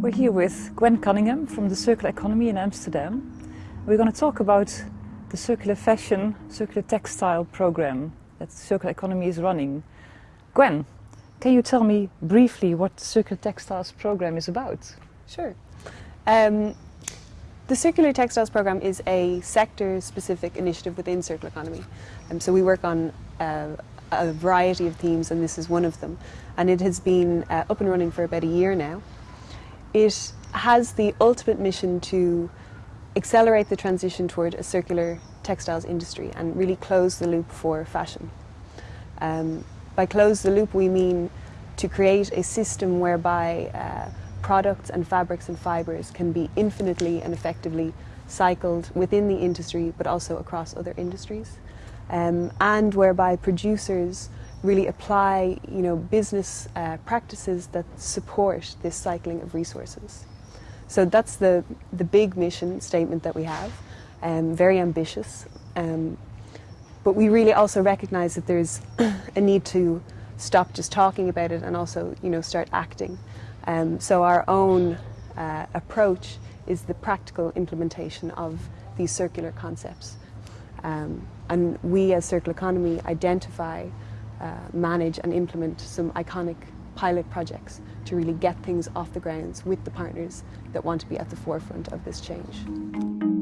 We're here with Gwen Cunningham from the Circular Economy in Amsterdam. We're going to talk about the Circular Fashion, Circular Textile program that Circular Economy is running. Gwen, can you tell me briefly what the Circular Textiles program is about? Sure. Um, the Circular Textiles program is a sector-specific initiative within Circular Economy. Um, so we work on uh, a variety of themes and this is one of them. And it has been uh, up and running for about a year now. It has the ultimate mission to accelerate the transition toward a circular textiles industry and really close the loop for fashion. Um, by close the loop we mean to create a system whereby uh, products and fabrics and fibres can be infinitely and effectively cycled within the industry but also across other industries um, and whereby producers really apply you know, business uh, practices that support this cycling of resources. So that's the, the big mission statement that we have, um, very ambitious. Um, but we really also recognize that there's a need to stop just talking about it and also you know, start acting. Um, so our own uh, approach is the practical implementation of these circular concepts. Um, and we as Circular Economy identify uh, manage and implement some iconic pilot projects to really get things off the grounds with the partners that want to be at the forefront of this change.